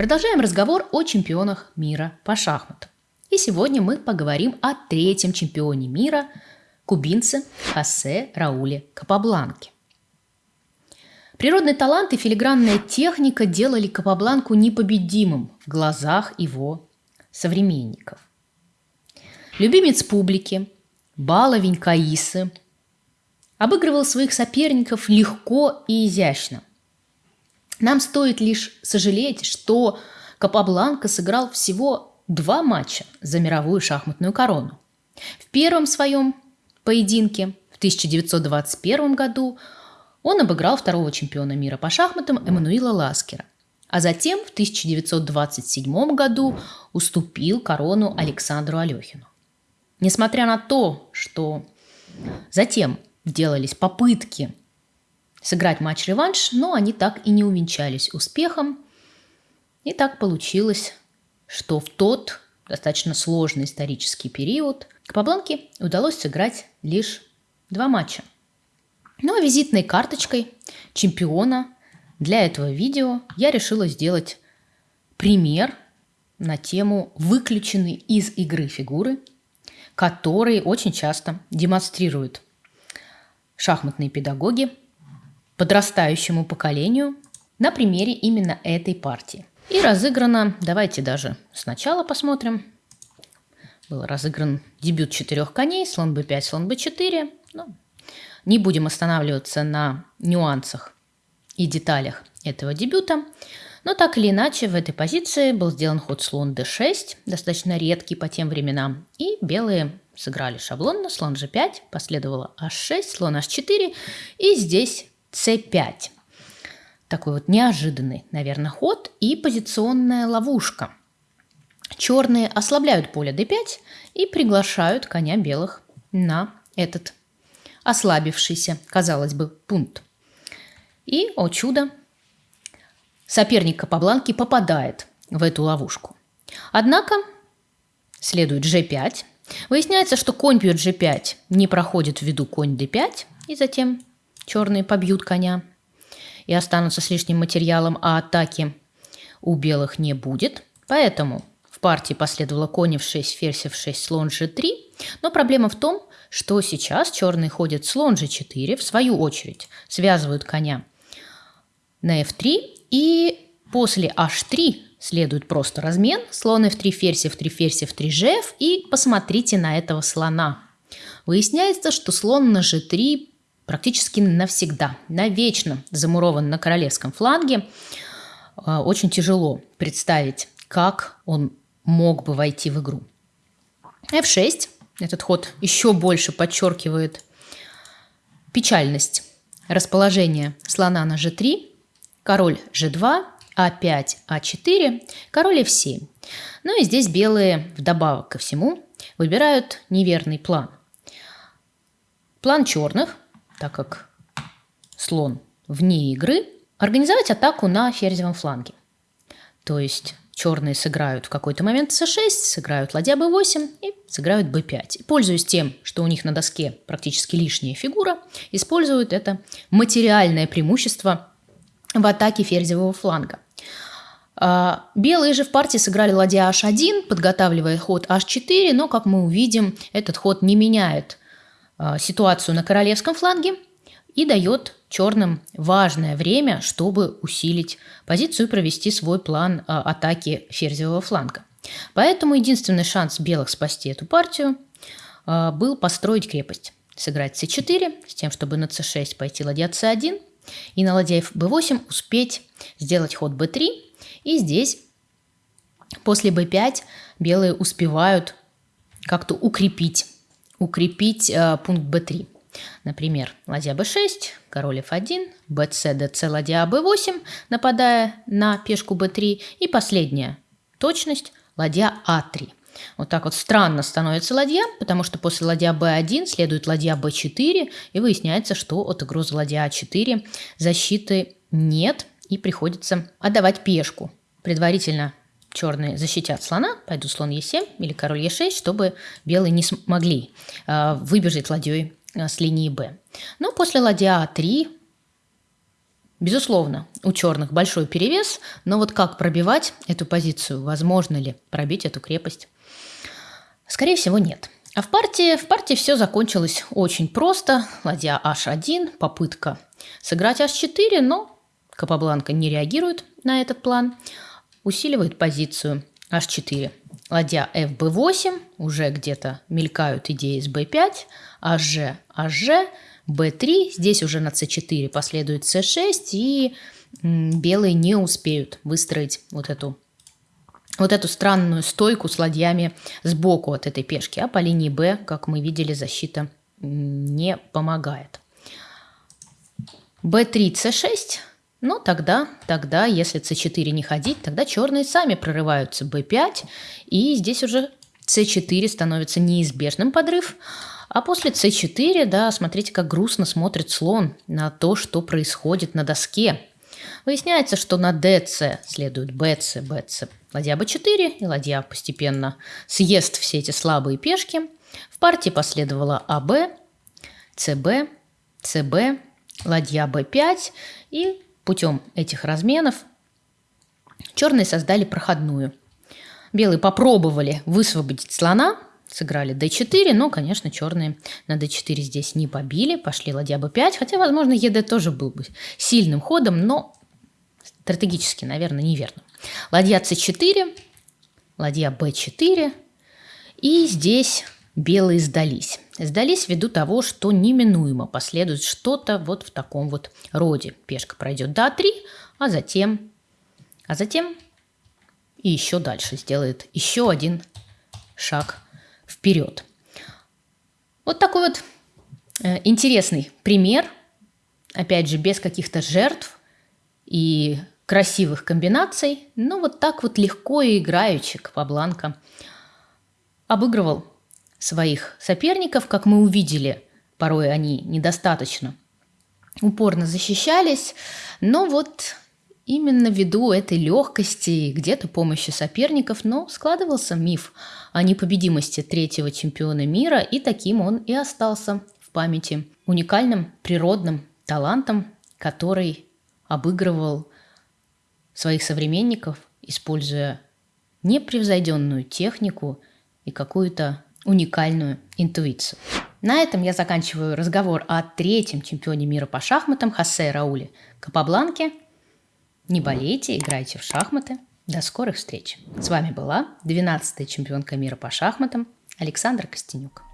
Продолжаем разговор о чемпионах мира по шахматам. И сегодня мы поговорим о третьем чемпионе мира – кубинце Хосе Рауле Капабланке. Природный талант и филигранная техника делали Капабланку непобедимым в глазах его современников. Любимец публики, баловень Каисы, обыгрывал своих соперников легко и изящно. Нам стоит лишь сожалеть, что Капабланка сыграл всего два матча за мировую шахматную корону. В первом своем поединке в 1921 году он обыграл второго чемпиона мира по шахматам Эммануила Ласкера, а затем в 1927 году уступил корону Александру Алехину. Несмотря на то, что затем делались попытки сыграть матч-реванш, но они так и не увенчались успехом. И так получилось, что в тот достаточно сложный исторический период Капабланке удалось сыграть лишь два матча. Ну а визитной карточкой чемпиона для этого видео я решила сделать пример на тему выключенной из игры фигуры, которые очень часто демонстрируют шахматные педагоги подрастающему поколению на примере именно этой партии. И разыграно, давайте даже сначала посмотрим. Был разыгран дебют четырех коней, слон b5, слон b4. Ну, не будем останавливаться на нюансах и деталях этого дебюта. Но так или иначе, в этой позиции был сделан ход слон d6, достаточно редкий по тем временам. И белые сыграли шаблонно, слон g5, последовало h6, слон h4, и здесь c5. Такой вот неожиданный, наверное, ход и позиционная ловушка. Черные ослабляют поле d5 и приглашают коня белых на этот ослабившийся, казалось бы, пункт. И, о чудо, соперник Капабланки попадает в эту ловушку. Однако следует g5, Выясняется, что конь бьет g5 не проходит ввиду конь d5, и затем черные побьют коня и останутся с лишним материалом, а атаки у белых не будет. Поэтому в партии последовало конь f6, ферзь f6, слон g3. Но проблема в том, что сейчас черные ходят слон g4, в свою очередь связывают коня на f3, и после h3 следует просто размен. Слон f3, ферзь f3, ферзь f3, gf. И посмотрите на этого слона. Выясняется, что слон на g3 практически навсегда, навечно замурован на королевском фланге. А, очень тяжело представить, как он мог бы войти в игру. f6. Этот ход еще больше подчеркивает печальность расположения слона на g3. Король g2, а5, А4, король F7. Ну и здесь белые, вдобавок ко всему, выбирают неверный план. План черных, так как слон вне игры, организовать атаку на ферзевом фланге. То есть черные сыграют в какой-то момент c6, сыграют ладья b8 и сыграют b5. И, пользуясь тем, что у них на доске практически лишняя фигура, используют это материальное преимущество в атаке ферзевого фланга. А, белые же в партии сыграли ладья h1, подготавливая ход h4, но, как мы увидим, этот ход не меняет ситуацию на королевском фланге и дает черным важное время, чтобы усилить позицию и провести свой план а, атаки ферзевого фланга. Поэтому единственный шанс белых спасти эту партию был построить крепость. Сыграть c4 с тем, чтобы на c6 пойти ладья c1, и на ладья b8 успеть сделать ход b3. И здесь после b5 белые успевают как-то укрепить, укрепить э, пункт b3. Например, ладья b6, король f1, bc, dc, ладья b8, нападая на пешку b3. И последняя точность, ладья a3. Вот так вот странно становится ладья, потому что после ладья b1 следует ладья b4, и выясняется, что от угрозы ладья a4 защиты нет, и приходится отдавать пешку. Предварительно черные защитят слона, пойдут слон e7 или король e6, чтобы белые не смогли э, выбежать ладьей э, с линии b. Но после ладья a3 Безусловно, у черных большой перевес, но вот как пробивать эту позицию, возможно ли пробить эту крепость? Скорее всего, нет. А в партии, в партии все закончилось очень просто. Ладья h1, попытка сыграть h4, но Капабланка не реагирует на этот план, усиливает позицию h4. Ладья fb8, уже где-то мелькают идеи с b5, hg, hg, b3, здесь уже на c4 последует c6, и белые не успеют выстроить вот эту вот эту странную стойку с ладьями сбоку от этой пешки, а по линии Б, как мы видели, защита не помогает. b3, c6, ну тогда, тогда, если c4 не ходить, тогда черные сами прорываются b5, и здесь уже c4 становится неизбежным подрыв, а после c4, да, смотрите, как грустно смотрит слон на то, что происходит на доске. Выясняется, что на dc следует bc, bc, ладья b4, и ладья постепенно съест все эти слабые пешки. В партии последовало АБ, ЦБ, ЦБ, ладья b5, и путем этих разменов черные создали проходную. Белые попробовали высвободить слона, сыграли d4, но, конечно, черные на d4 здесь не побили, пошли ладья b5, хотя, возможно, ед тоже был бы сильным ходом, но стратегически, наверное, неверно. Ладья c4, ладья b4, и здесь белые сдались. Сдались ввиду того, что неминуемо последует что-то вот в таком вот роде. Пешка пройдет до a3, а затем, а затем и еще дальше сделает еще один шаг вперед. Вот такой вот э, интересный пример, опять же, без каких-то жертв и красивых комбинаций, но вот так вот легко и играючи Капабланка обыгрывал своих соперников, как мы увидели, порой они недостаточно упорно защищались, но вот именно ввиду этой легкости и где-то помощи соперников, но складывался миф о непобедимости третьего чемпиона мира, и таким он и остался в памяти уникальным природным талантом, который обыгрывал своих современников, используя непревзойденную технику и какую-то уникальную интуицию. На этом я заканчиваю разговор о третьем чемпионе мира по шахматам Хосе Рауле Капабланке. Не болейте, играйте в шахматы. До скорых встреч. С вами была 12-я чемпионка мира по шахматам Александра Костенюк.